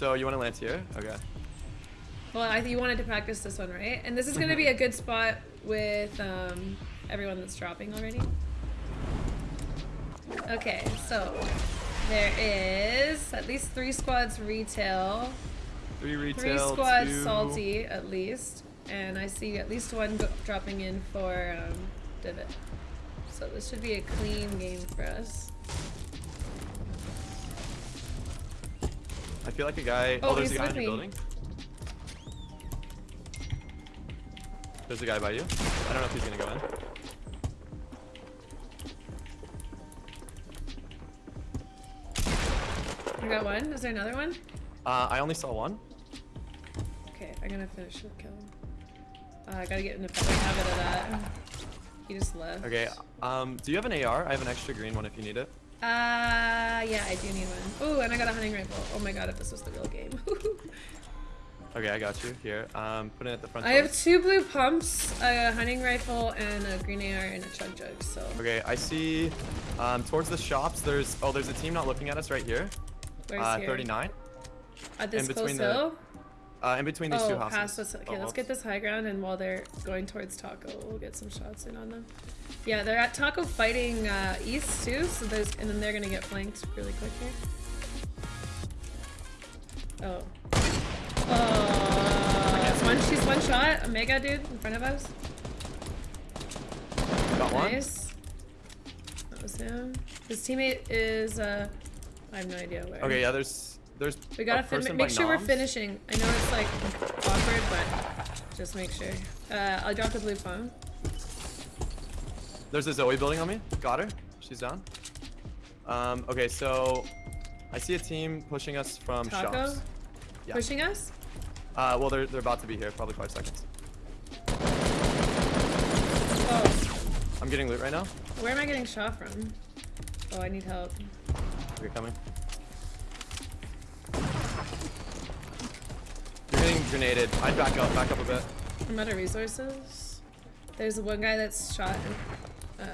So you want to land here? Okay. Well, I think you wanted to practice this one, right? And this is gonna be a good spot with um, everyone that's dropping already. Okay, so there is at least three squads retail, Three retail. three squads two... salty at least, and I see at least one go- dropping in for um, divot. So this should be a clean game for us. I feel like a guy. Oh, Oh, there's a guy in your building. There's a guy by you. I don't know if he's gonna go in. I got one. Is there another one? Uh, I only saw one. Okay, I'm gonna finish the kill. Uh, I gotta get in the habit of that. He just left. Okay. Um, do you have an AR? I have an extra green one if you need it. Uh, yeah, I do need one. Ooh, and I got a hunting rifle. Oh my god, if this was the real game. Okay, I got you. Here. Um, put it at the front. I door. have two blue pumps, a hunting rifle, and a green AR and a chug jug, so. Okay, I see. Um, towards the shops, there's oh, there's a team not looking at us right here. Where's uh, here? 39. At this in close between the- hill? Uh, in between these oh, two houses. past us. Okay, let's Almost. get this high ground, and while they're going towards Taco, we'll get some shots in on them. Yeah, they're at Taco fighting uh, east too, so there's, and then they're gonna get flanked really quick here. Oh. Oh, one. She's one shot. A mega dude in front of us. Got one. Nice. That was him. His teammate is. uh I have no idea where. Okay, yeah. There's there's. We gotta a make sure we're finishing. I know it's like awkward, but just make sure. Uh, I'll drop the blue phone. There's a Zoey building on me. Got her. She's down. Um, okay, so I see a team pushing us from Taco? shops. Yeah. Pushing us? Uh, well, they're they're about to be here. Probably five seconds. Oh, I'm getting loot right now. where am I getting shot from? Oh, I need help. You're coming. You're getting grenaded. I'd back up. Back up a bit. I'm out of resources. There's one guy that's shot uh,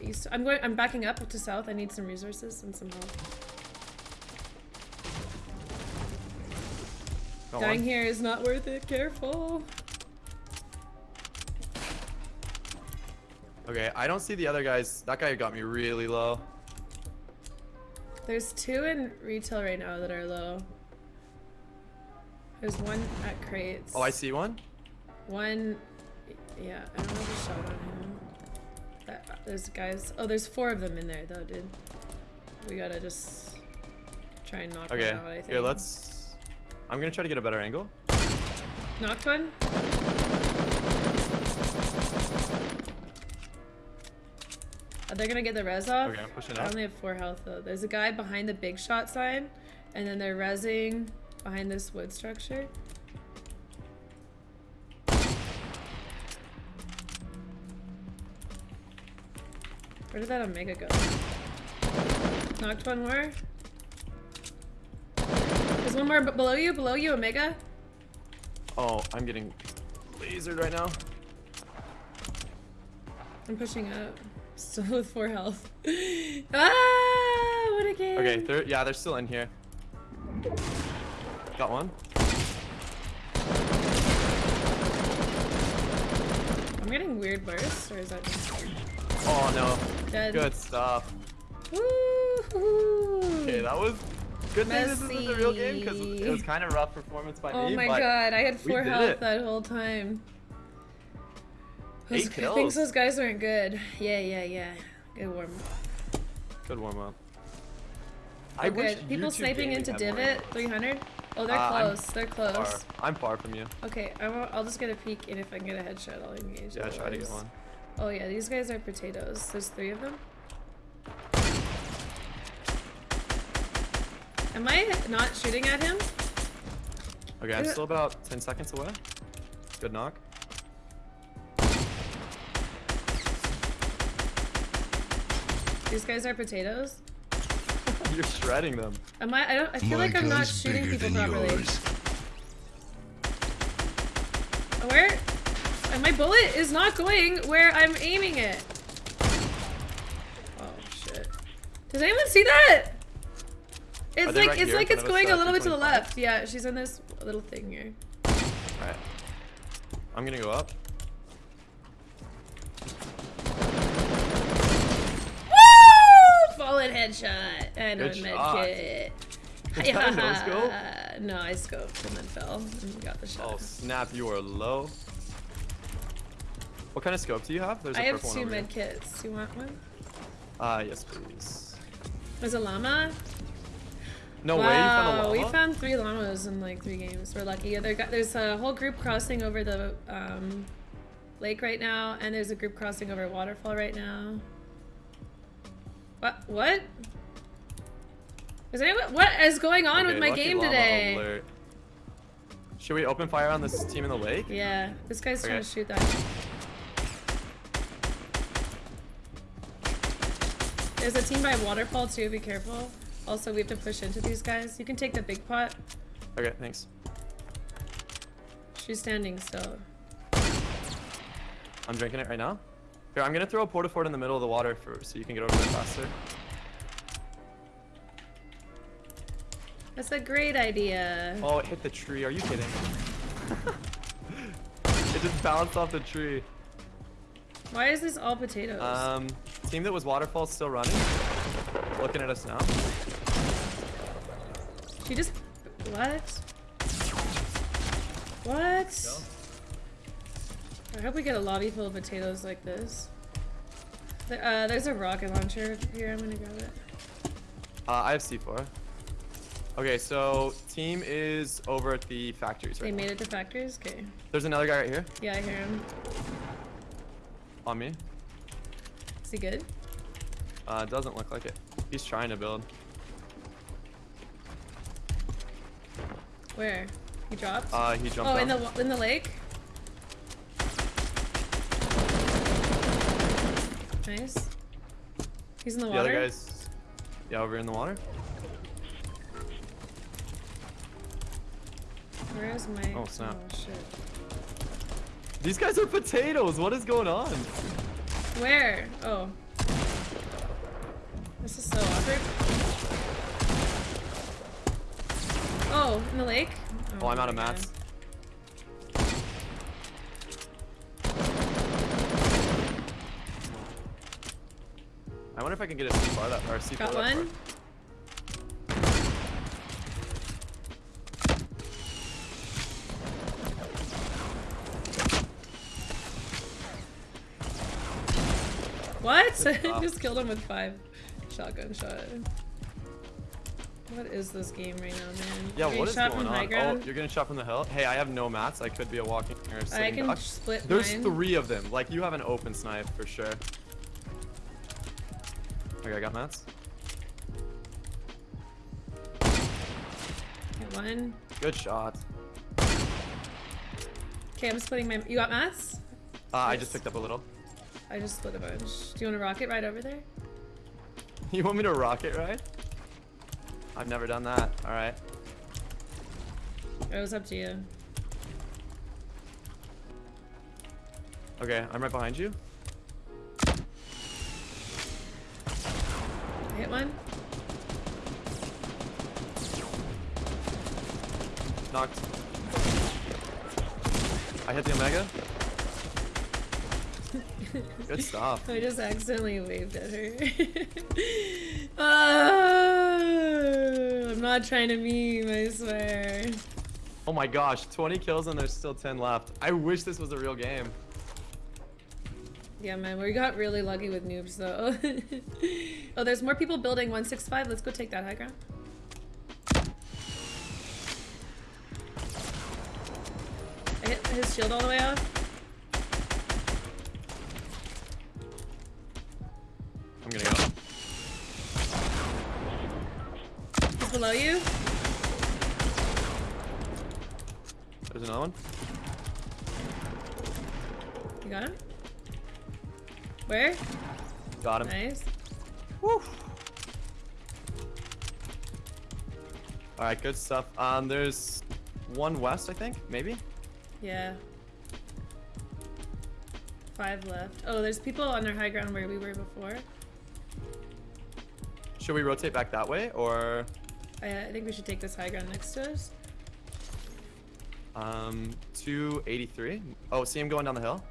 east. I'm going. I'm backing up to south. I need some resources and some help. Got Dying one. here is not worth it. Careful. Okay, I don't see the other guys. That guy got me really low. There's two in retail right now that are low. There's one at crates. Oh, I see one. One, yeah, I don't know if a shot on him. That, there's guys. Oh, there's four of them in there though, dude. We gotta just try and knock Okay, one out. I think. here, let's. I'm gonna try to get a better angle. knocked one. Are they gonna get the res off? Okay, I'm pushing I up. only have four health though. There's a guy behind the big shot sign, and then they're resing behind this wood structure. Where did that Omega go? Knocked one more. There's one more below you, below you, Omega. Oh, I'm getting lasered right now. I'm pushing up. Still with four health. ah, what a game. Okay, they're yeah, they're still in here. Got one. I'm getting weird bursts, or is that just Oh no. dead? Good stuff. Okay, that was good thing this isn't the real game because it was kind of rough performance by Oh me. Oh my god, I had four health it. that whole time. Those, Eight I think those guys weren't good. Yeah, yeah, yeah. Good warm. Up. Good warm up. We're good. People sniping into divot, 300. Oh, they're Uh, I'm close. They're close. Far. I'm far from you. Okay, I will, I'll just get a peek, and if I can get a headshot, I'll engage. Yeah, try to get one. Oh yeah, these guys are potatoes. There's three of them. Am I not shooting at him? Okay, I'm still about 10 seconds away. Good knock. These guys are potatoes. You're shredding them. Am I? I don't. I feel My like I'm not shooting bigger people than properly. yours. Where? uh, My bullet is not going where I'm aiming it. Oh shit! Does anyone see that? It's like right it's here like it's front of us, going a little bit to the left. Yeah, she's in this little thing here. Alright. I'm gonna go up. Woo! Headshot and a Good med shot. kit. Is that a no scope? No, I scoped and then fell and got the shot. Oh snap, you are low. What kind of scope do you have? There's a I have two one over med kits. You want one? Uh, yes, please. There's a llama. No way, you found a Wow, llama? we found three llamas in like three games. We're lucky. There got, there's a whole group crossing over the um, lake right now, and there's a group crossing over a waterfall right now. What? What? Is anyone? What is going on with my game today? alert. Should we open fire on this team in the lake? Yeah, this guy's trying to shoot that. There's a team by waterfall too. Be careful. Also, we have to push into these guys. You can take the big pot. Okay, thanks. She's standing still. I'm drinking it right now. Here, I'm gonna throw a porta fort in the middle of the water for so you can get over there faster. That's a great idea. Oh, it hit the tree. Are you kidding? it just bounced off the tree. Why is this all potatoes? Um, team that was waterfall still running. Looking at us now. she just what? What? I hope we get a lobby full of potatoes like this. Uh, there's a rocket launcher here. I'm gonna grab it. Uh, I have C4. Okay, so team is over at the factories They right now. made it to factories. Okay. There's another guy right here Yeah, I hear him. on me. Is he good? Uh, doesn't look like it. He's trying to build. Where? He dropped. Uh, he jumped oh, in the in the lake. Nice. He's in the the water. other guy's, yeah, over in the water. Where is my? Oh, snap. Oh shit. These guys are potatoes. What is going on? Where? Oh. This is so awkward. Oh, in the lake? Oh, I'm oh, out of mats. I wonder if I can get a C4 that or a C4 Got that one. far. What? Just killed him with five shotgun shot. What is this game right now, man? Yeah, what is going on? Oh, you're gonna shot from the hill. Hey, I have no mats. I could be a walking or a I sitting can duck. split There's mine. three of them. Like you have an open snipe for sure. Okay, I got mats. Get one. Good shot. Okay, I'm splitting my. You got mats? Uh, I just picked up a little. I just split a bunch. Do you want a rocket right over there? You want me to rocket ride? I've never done that. All right. It was up to you. Okay, I'm right behind you. Hit one. Knocked. I hit the Omega. Good stuff. I just accidentally waved at her. Ah, I'm not trying to meme, I swear. Oh my gosh, 20 kills and there's still 10 left. I wish this was a real game. Yeah, man, we got really lucky with noobs though. oh, there's more people building 165. Let's go take that high ground. I hit his shield all the way off. I'm gonna go. He's below you. There's another one. You got him? Where? Got him. Nice. Woo. All right, good stuff. Um, there's one west, I think, maybe. Yeah. Five left. Oh, there's people on their high ground where we were before. Should we rotate back that way, or I, I think we should take this high ground next to us. Um, 283. Oh, see him going down the hill?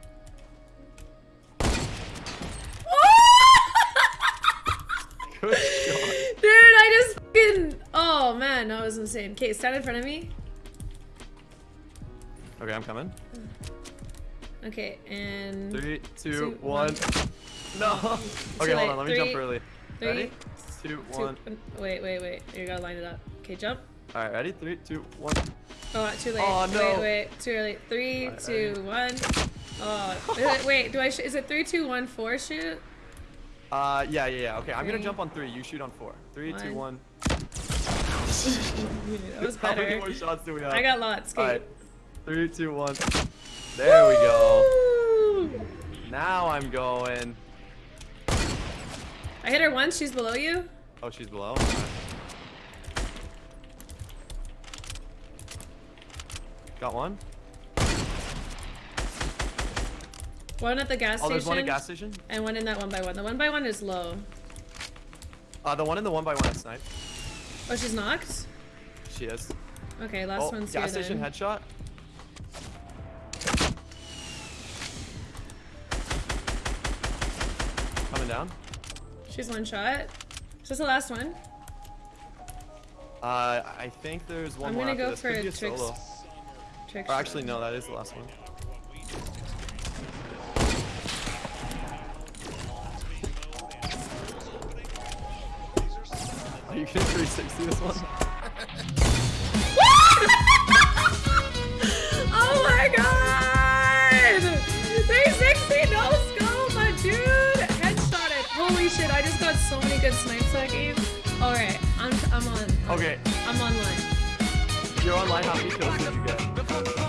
Good shot. Dude, I just fucking. Oh man, that was insane. Okay, stand in front of me. Okay, I'm coming. Okay, and Three, two, Two, one. No. Okay, hold on. Let me Three, jump early. three, Ready? Two, two- one. Wait, wait, wait. You gotta line it up. Okay, jump. All right, ready? Three, two, one. Oh, too late. Oh, Wait, no. wait, wait, too early. Three, Alright, two, one. Oh, is it- wait. Do I? Sh is it three, two, one, four? Shoot. Uh, yeah, yeah, yeah. Okay, I'm gonna jump on three. You shoot on four. Three, two, One. one. that was How many more shots do we have? I got lots. All right. Three, two, one. There we go. Now I'm going. I hit her once. She's below you. Oh, she's below. Got one. One at the gas Oh, station. there's one at gas station. And one in that one by one. The one by one is low. Uh, the one in the one by one is snipe. Oh, she's knocked. She is. Okay, last oh, one's gas here station then. headshot. Coming down. She's one shot. Is this the last one? Uh, I think there's one I'm more gonna after go this. for Could a. Trick Or actually, no, that is the last one. Are you gonna 360 this one? oh my god! 360 no scope, my dude! Headshotted. Holy shit, I just got so many good snipes that game. Alright, I'm, I'm on. Okay, I'm online. you're online. How many kills did you get?